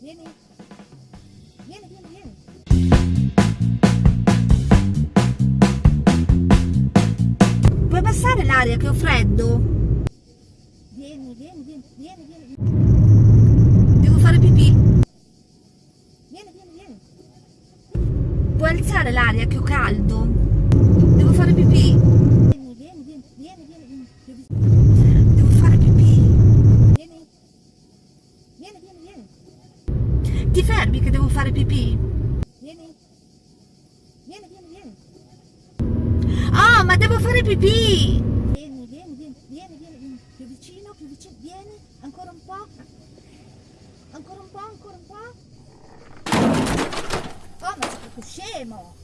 Vieni. Vieni, vieni, vieni. Puoi passare l'aria che ho freddo? Vieni, vieni, vieni, vieni, vieni. Devo fare pipì. Vieni, vieni, vieni. Puoi alzare l'aria che ho caldo? Devo fare pipì. Vieni, vieni, vieni, vieni, vieni. vieni. Devo fare pipì. Vieni. Vieni, vieni, vieni. Ti fermi che devo fare pipì? Vieni. Vieni, vieni, vieni. Ah, ma devo fare pipì! Vieni, vieni, vieni, vieni, vieni, vieni. Più vicino, più vicino. Vieni, ancora un po'. Ancora un po', ancora un po'. Oh, ma sei proprio scemo!